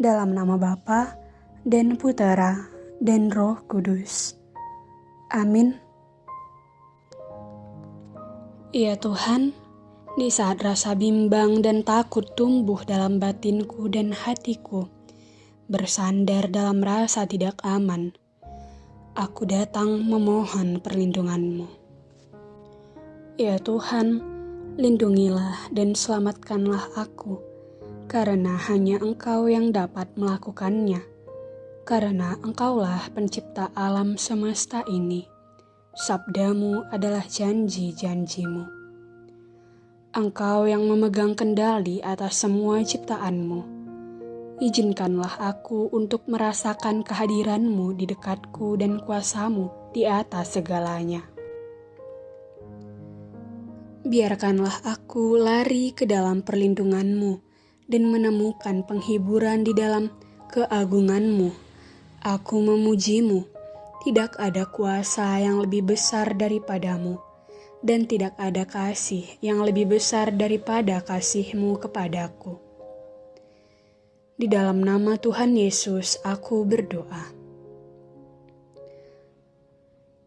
Dalam nama Bapa dan Putera dan Roh Kudus. Amin. Ya Tuhan, di saat rasa bimbang dan takut tumbuh dalam batinku dan hatiku, bersandar dalam rasa tidak aman, aku datang memohon perlindunganmu. Ya Tuhan, lindungilah dan selamatkanlah aku, karena hanya Engkau yang dapat melakukannya. Karena Engkaulah pencipta alam semesta ini, sabdamu adalah janji-janjimu. Engkau yang memegang kendali atas semua ciptaanmu. Izinkanlah aku untuk merasakan kehadiranmu di dekatku dan kuasamu di atas segalanya. Biarkanlah aku lari ke dalam perlindunganmu dan menemukan penghiburan di dalam keagunganmu. Aku memujimu, tidak ada kuasa yang lebih besar daripadamu, dan tidak ada kasih yang lebih besar daripada kasihmu kepadaku. Di dalam nama Tuhan Yesus aku berdoa.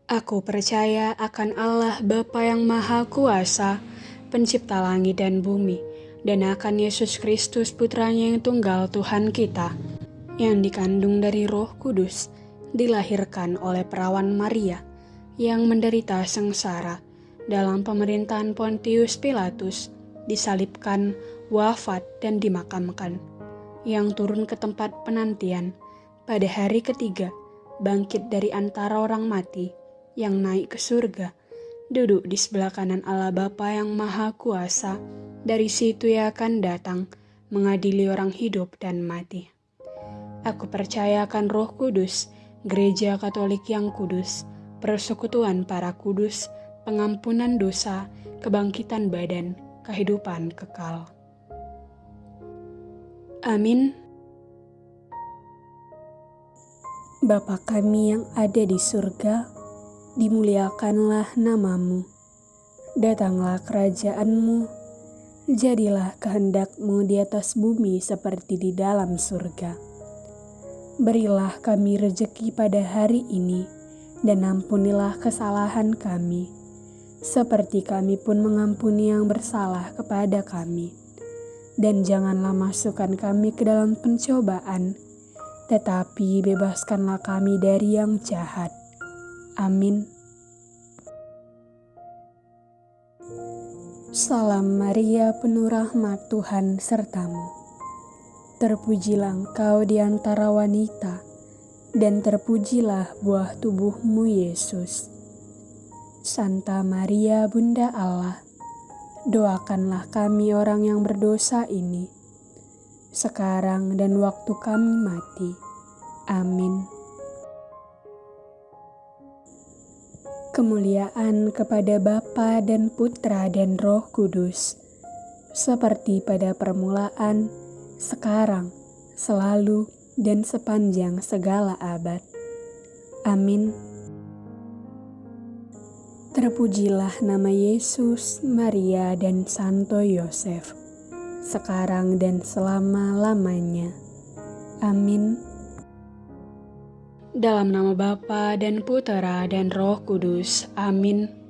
Aku percaya akan Allah Bapa yang Maha Kuasa, pencipta langit dan bumi, dan akan Yesus Kristus putranya yang tunggal Tuhan kita, yang dikandung dari roh kudus, dilahirkan oleh perawan Maria, yang menderita sengsara dalam pemerintahan Pontius Pilatus, disalibkan, wafat, dan dimakamkan, yang turun ke tempat penantian pada hari ketiga, bangkit dari antara orang mati, yang naik ke surga, duduk di sebelah kanan Allah Bapa yang Maha Kuasa, dari situ ia akan datang mengadili orang hidup dan mati. Aku percaya akan roh kudus, gereja katolik yang kudus, persekutuan para kudus, pengampunan dosa, kebangkitan badan, kehidupan kekal. Amin. Bapa kami yang ada di surga, dimuliakanlah namamu. Datanglah kerajaanmu, jadilah kehendakmu di atas bumi seperti di dalam surga. Berilah kami rejeki pada hari ini, dan ampunilah kesalahan kami, seperti kami pun mengampuni yang bersalah kepada kami. Dan janganlah masukkan kami ke dalam pencobaan, tetapi bebaskanlah kami dari yang jahat Amin. Salam Maria, penuh rahmat Tuhan sertamu. Terpujilah engkau di antara wanita, dan terpujilah buah tubuhmu Yesus. Santa Maria, Bunda Allah, doakanlah kami orang yang berdosa ini, sekarang dan waktu kami mati. Amin. Kemuliaan kepada Bapa dan Putra dan Roh Kudus, seperti pada permulaan, sekarang, selalu, dan sepanjang segala abad. Amin. Terpujilah nama Yesus, Maria, dan Santo Yosef, sekarang dan selama-lamanya. Amin. Dalam nama Bapa dan Putera dan Roh Kudus. Amin.